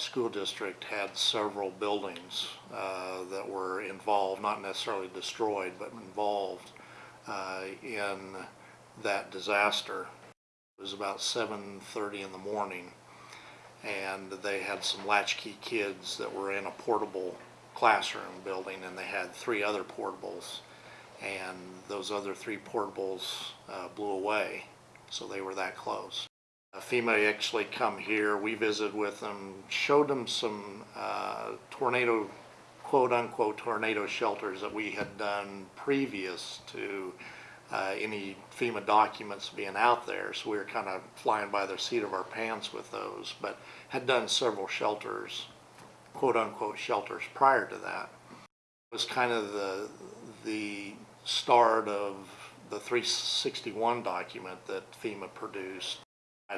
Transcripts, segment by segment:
school district had several buildings uh, that were involved, not necessarily destroyed, but involved uh, in that disaster. It was about 7:30 in the morning, and they had some latchkey kids that were in a portable classroom building, and they had three other portables, and those other three portables uh, blew away, so they were that close. FEMA actually come here, we visited with them, showed them some uh, tornado, quote-unquote tornado shelters that we had done previous to uh, any FEMA documents being out there, so we were kind of flying by the seat of our pants with those, but had done several shelters, quote-unquote shelters prior to that. It was kind of the, the start of the 361 document that FEMA produced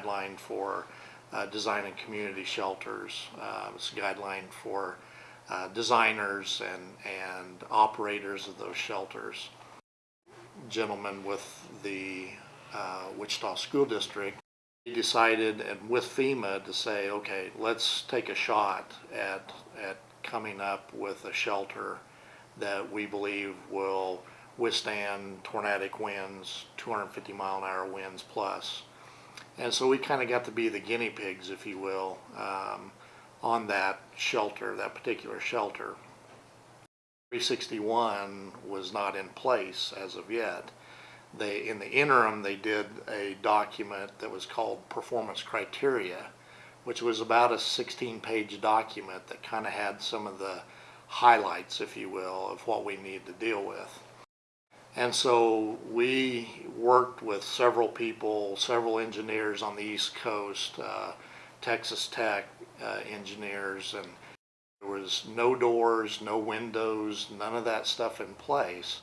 guideline for uh, designing community shelters. Uh, it's a guideline for uh, designers and, and operators of those shelters. Gentlemen with the uh, Wichita School District decided, and with FEMA, to say, okay, let's take a shot at, at coming up with a shelter that we believe will withstand tornadic winds, 250 mile an hour winds plus. And so we kind of got to be the guinea pigs, if you will, um, on that shelter, that particular shelter. 361 was not in place as of yet. They, in the interim, they did a document that was called Performance Criteria, which was about a 16-page document that kind of had some of the highlights, if you will, of what we need to deal with. And so we worked with several people, several engineers on the East Coast, uh, Texas Tech uh, engineers, and there was no doors, no windows, none of that stuff in place,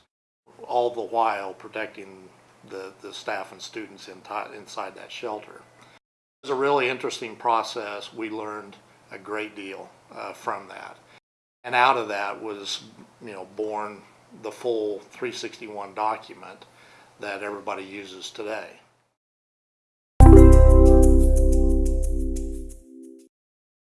all the while protecting the, the staff and students in inside that shelter. It was a really interesting process. We learned a great deal uh, from that. And out of that was, you know, born the full 361 document that everybody uses today.